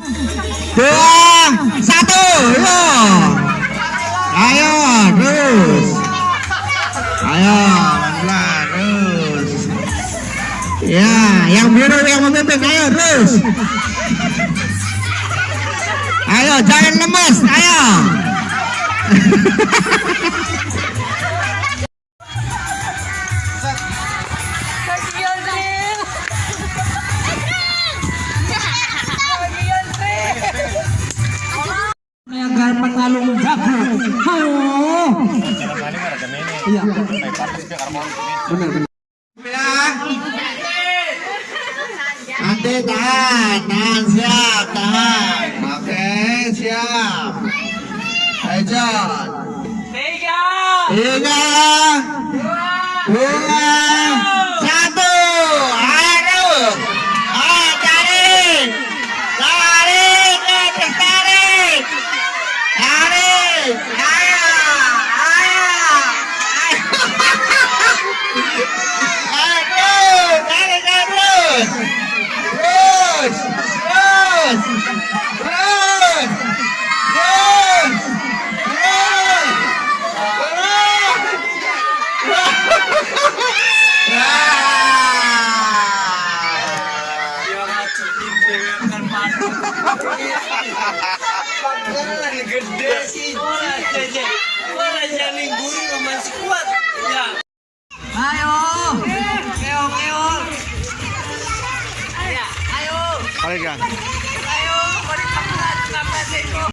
dua satu yo ayo terus. Ayo pelan terus. Ya yang biru yang memimpin ayo terus. Ayo jangan lemes ayo agar pengalung jago. Hayo. Iya. Benar benar. nanti tahan tahan siap tahan oke siap ayo John Tiga. tiga dua satu Yes! Halika. Halika.